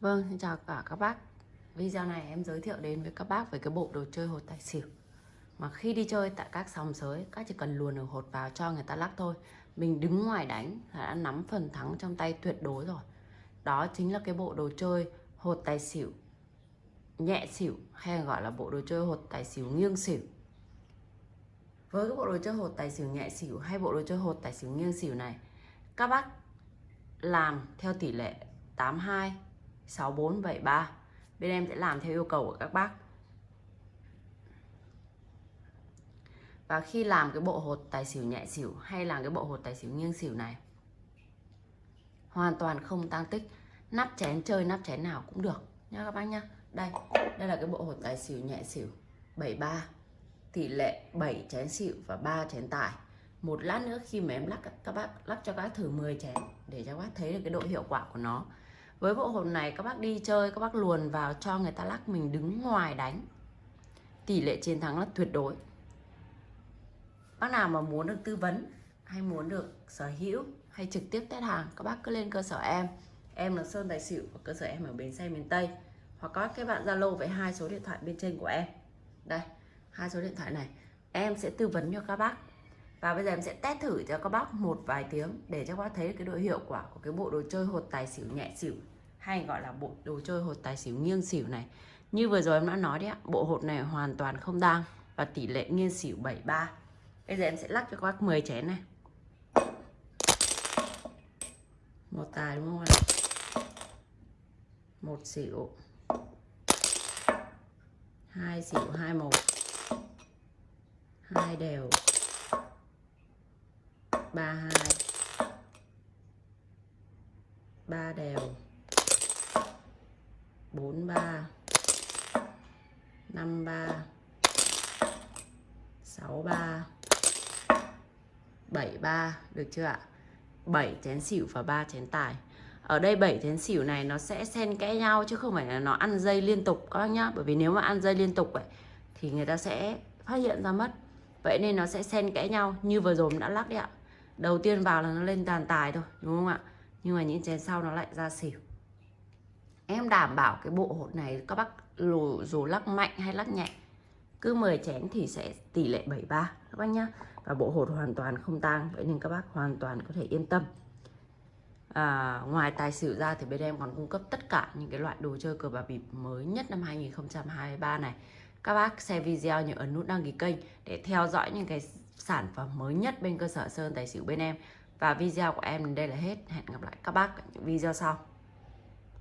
Vâng, xin chào cả các bác. Video này em giới thiệu đến với các bác về cái bộ đồ chơi hột tài xỉu. Mà khi đi chơi tại các sòng sới Các chỉ cần luồn được hột vào cho người ta lắc thôi. Mình đứng ngoài đánh là đã nắm phần thắng trong tay tuyệt đối rồi. Đó chính là cái bộ đồ chơi hột tài xỉu Nhẹ xỉu hay gọi là bộ đồ chơi hột tài xỉu nghiêng xỉu. Với cái bộ đồ chơi hột tài xỉu nhẹ xỉu hay bộ đồ chơi hột tài xỉu nghiêng xỉu này Các bác làm theo tỷ lệ 82 6473 Bên em sẽ làm theo yêu cầu của các bác. Và khi làm cái bộ hột tài xỉu nhẹ xỉu hay làm cái bộ hột tài xỉu nghiêng xỉu này Hoàn toàn không tăng tích. Nắp chén chơi nắp chén nào cũng được. Nha các bác nhá Đây, đây là cái bộ hột tài xỉu nhẹ xỉu. 73 Tỷ lệ 7 chén xỉu và 3 chén tài Một lát nữa khi mà em lắc các bác lắc cho các bác thử 10 chén Để cho các bác thấy được cái độ hiệu quả của nó với bộ hột này, các bác đi chơi, các bác luồn vào cho người ta lắc mình đứng ngoài đánh. Tỷ lệ chiến thắng là tuyệt đối. Bác nào mà muốn được tư vấn, hay muốn được sở hữu, hay trực tiếp test hàng, các bác cứ lên cơ sở em. Em là Sơn Tài Xỉu và cơ sở em ở Bến Xe miền Tây. Hoặc có các bạn Zalo với hai số điện thoại bên trên của em. Đây, hai số điện thoại này. Em sẽ tư vấn cho các bác. Và bây giờ em sẽ test thử cho các bác một vài tiếng để cho các bác thấy cái độ hiệu quả của cái bộ đồ chơi hột tài xỉu, nhẹ xỉu hay gọi là bộ đồ chơi hột tài xỉu nghiêng xỉu này. Như vừa rồi em đã nói đấy ạ, bộ hột này hoàn toàn không đang và tỷ lệ nghiêng xỉu 73 bây giờ em sẽ lắc cho các bác 10 chén này. Một tài đúng không ạ? Một xỉu. Hai xỉu, hai một hai đều. Ba hai. Ba đều. 43 53 63 73 được chưa ạ? 7 chén xỉu và 3 chén tài ở đây 7 chén xỉu này nó sẽ xen kẽ nhau chứ không phải là nó ăn dây liên tục các bác nhá. Bởi vì nếu mà ăn dây liên tục ấy, thì người ta sẽ phát hiện ra mất. Vậy nên nó sẽ xen kẽ nhau như vừa rồi đã lắc đấy ạ. Đầu tiên vào là nó lên tàn tài thôi đúng không ạ? Nhưng mà những chén sau nó lại ra xỉu em đảm bảo cái bộ hột này các bác dù, dù lắc mạnh hay lắc nhẹ cứ 10 chén thì sẽ tỷ lệ 73 các bác nhá. Và bộ hột hoàn toàn không tang vậy nên các bác hoàn toàn có thể yên tâm. À, ngoài tài xỉu ra thì bên em còn cung cấp tất cả những cái loại đồ chơi cờ bạc bịp mới nhất năm 2023 này. Các bác xem video nhớ ấn nút đăng ký kênh để theo dõi những cái sản phẩm mới nhất bên cơ sở Sơn Tài Xỉu bên em. Và video của em đến đây là hết. Hẹn gặp lại các bác ở những video sau.